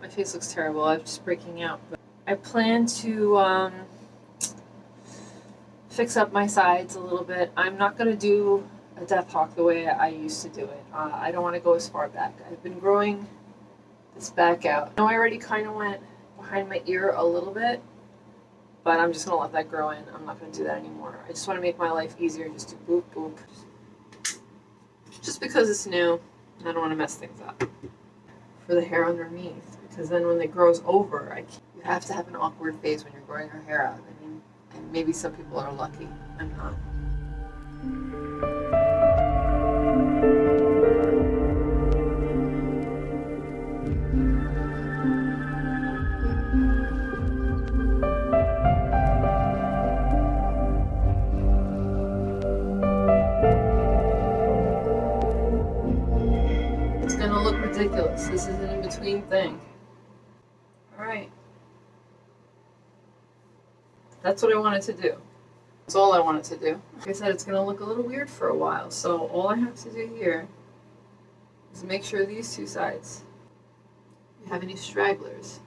My face looks terrible. I'm just breaking out. But I plan to um, fix up my sides a little bit. I'm not going to do a death hawk the way I used to do it. Uh, I don't want to go as far back. I've been growing this back out. I know I already kind of went behind my ear a little bit, but I'm just going to let that grow in. I'm not going to do that anymore. I just want to make my life easier. And just do boop, boop. Just because it's new, I don't want to mess things up. For the hair underneath, because then when it grows over, I you have to have an awkward phase when you're growing your hair out. I mean, and maybe some people are lucky. I'm not. Ridiculous. This is an in-between thing. Alright. That's what I wanted to do. That's all I wanted to do. Like I said, it's gonna look a little weird for a while, so all I have to do here is make sure these two sides have any stragglers.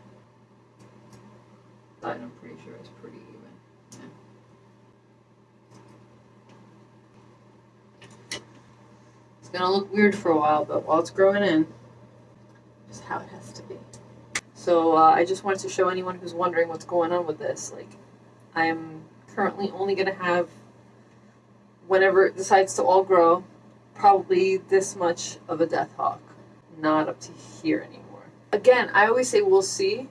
I'm pretty sure it's pretty even. Yeah. It's gonna look weird for a while, but while it's growing in, how it has to be. So uh, I just wanted to show anyone who's wondering what's going on with this. Like, I am currently only going to have, whenever it decides to all grow, probably this much of a death hawk, not up to here anymore. Again, I always say we'll see.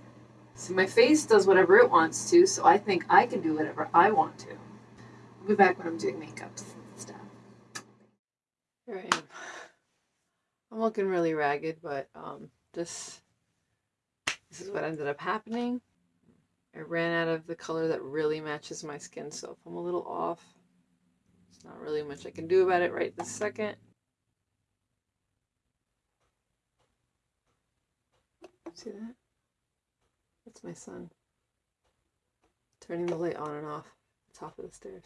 See, my face does whatever it wants to, so I think I can do whatever I want to. I'll be back when I'm doing makeups and stuff. Here I am. I'm looking really ragged, but um, this this is what ended up happening. I ran out of the color that really matches my skin, so if I'm a little off, there's not really much I can do about it right this second. See that? That's my son. Turning the light on and off at the top of the stairs.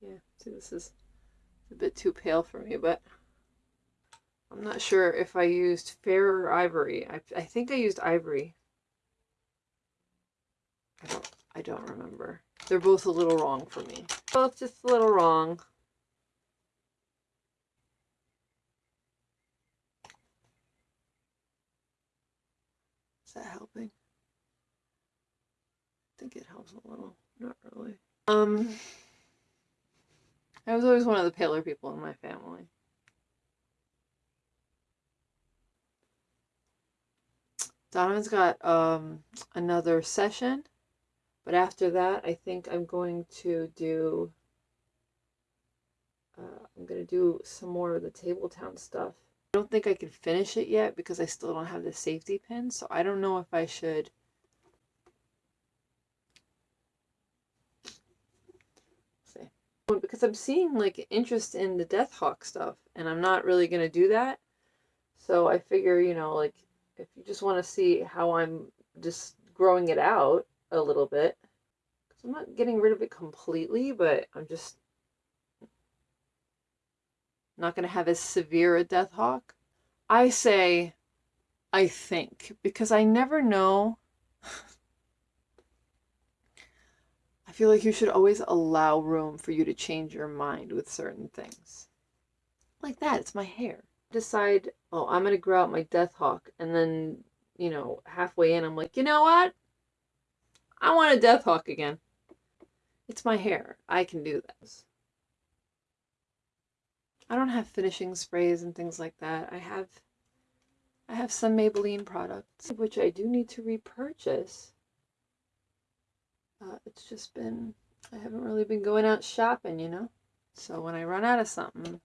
Yeah, see this is a bit too pale for me, but I'm not sure if I used fair or ivory. I, I think I used ivory. I don't, I don't remember. They're both a little wrong for me. Both just a little wrong. Is that helping? I think it helps a little. Not really. Um, I was always one of the paler people in my family. Donovan's got um, another session, but after that, I think I'm going to do. Uh, I'm going to do some more of the Table Town stuff. I don't think I can finish it yet because I still don't have the safety pin, so I don't know if I should. See. Because I'm seeing like interest in the Death Hawk stuff, and I'm not really going to do that. So I figure, you know, like if you just want to see how I'm just growing it out a little bit, because I'm not getting rid of it completely, but I'm just not going to have as severe a death hawk. I say, I think, because I never know. Feel like you should always allow room for you to change your mind with certain things. Like that, it's my hair decide, oh, I'm going to grow out my Death Hawk, and then, you know, halfway in, I'm like, you know what? I want a Death Hawk again. It's my hair. I can do this. I don't have finishing sprays and things like that. I have I have some Maybelline products, which I do need to repurchase. Uh, it's just been, I haven't really been going out shopping, you know? So when I run out of something,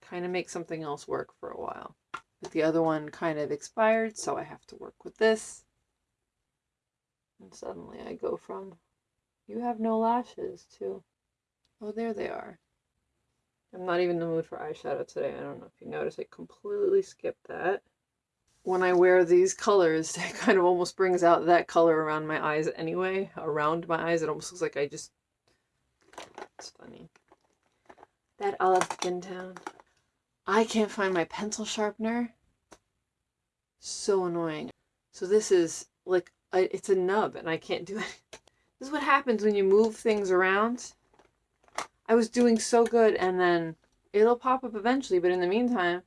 kind of make something else work for a while. But the other one kind of expired, so I have to work with this. And suddenly I go from, you have no lashes, to, oh, there they are. I'm not even in the mood for eyeshadow today. I don't know if you notice, I completely skipped that. When I wear these colors, it kind of almost brings out that color around my eyes anyway. Around my eyes, it almost looks like I just, it's funny. that olive skin tone. I can't find my pencil sharpener. So annoying. So this is like, a, it's a nub and I can't do it. This is what happens when you move things around. I was doing so good and then it'll pop up eventually, but in the meantime,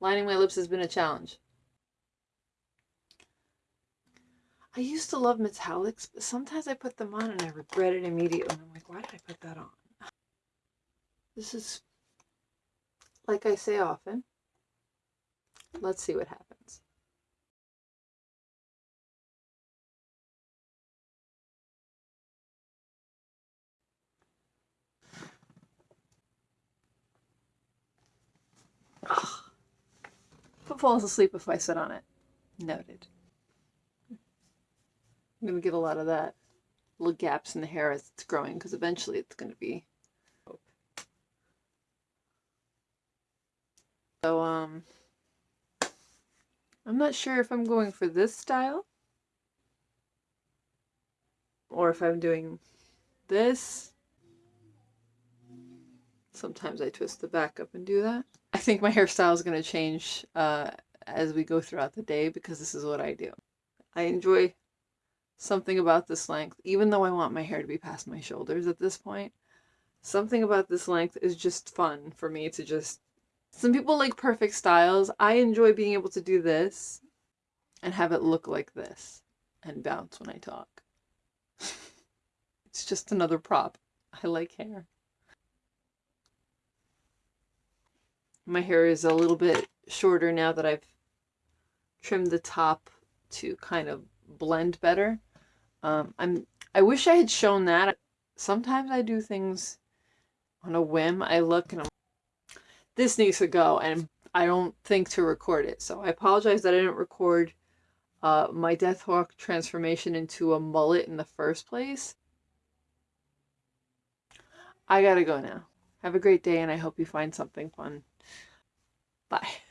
lining my lips has been a challenge. I used to love metallics, but sometimes I put them on and I regret it immediately. I'm like, why did I put that on? This is, like I say often, let's see what happens. Falls asleep if I sit on it. Noted. I'm going to get a lot of that. Little gaps in the hair as it's growing because eventually it's going to be. So, um, I'm not sure if I'm going for this style or if I'm doing this. Sometimes I twist the back up and do that. I think my hairstyle is going to change uh, as we go throughout the day because this is what I do. I enjoy something about this length, even though I want my hair to be past my shoulders at this point, something about this length is just fun for me to just. Some people like perfect styles. I enjoy being able to do this and have it look like this and bounce when I talk. it's just another prop. I like hair. My hair is a little bit shorter now that I've trimmed the top to kind of blend better. Um, I'm. I wish I had shown that. Sometimes I do things on a whim. I look and I'm. This needs to go, and I don't think to record it. So I apologize that I didn't record uh, my Deathhawk transformation into a mullet in the first place. I gotta go now. Have a great day, and I hope you find something fun. Bye.